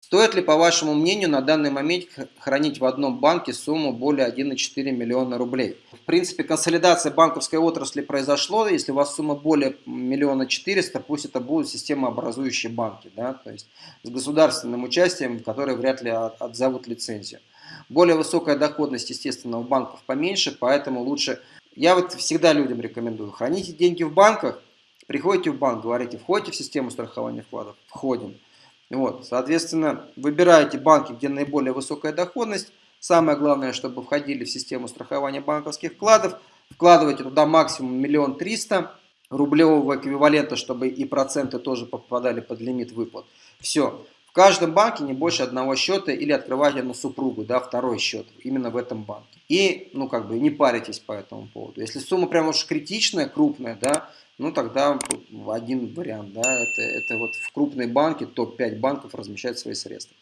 Стоит ли, по вашему мнению, на данный момент хранить в одном банке сумму более 1,4 миллиона рублей? В принципе, консолидация банковской отрасли произошло. Если у вас сумма более миллиона четыреста, пусть это будут системообразующие банки, да, то есть с государственным участием, которые вряд ли отзовут лицензию. Более высокая доходность, естественно, у банков поменьше, поэтому лучше... Я вот всегда людям рекомендую, храните деньги в банках, приходите в банк, говорите, входите в систему страхования вкладов? Входим. Вот, соответственно, выбираете банки, где наиболее высокая доходность. Самое главное, чтобы входили в систему страхования банковских вкладов. Вкладывайте туда максимум миллион триста рублевого эквивалента, чтобы и проценты тоже попадали под лимит выплат. Все. В каждом банке не больше одного счета или открывайте на супругу, да, второй счет именно в этом банке. И, ну, как бы, не паритесь по этому поводу. Если сумма прям уж критичная, крупная, да, ну тогда один вариант, да, это, это вот в крупной банке топ-5 банков размещать свои средства.